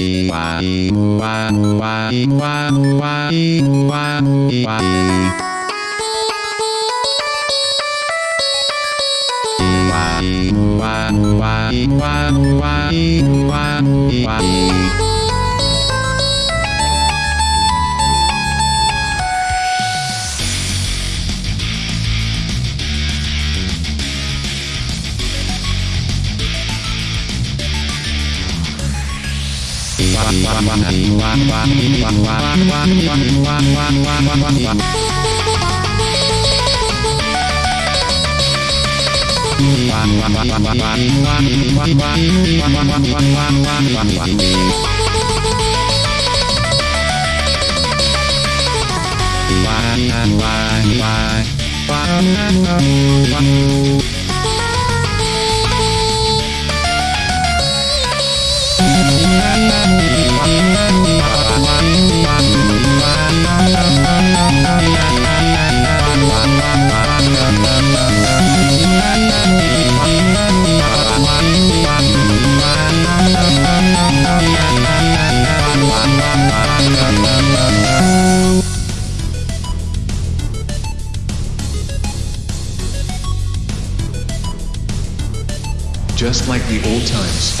Bye. Bye. Just like the old times.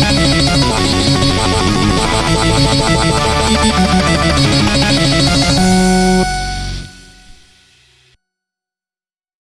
Thank you.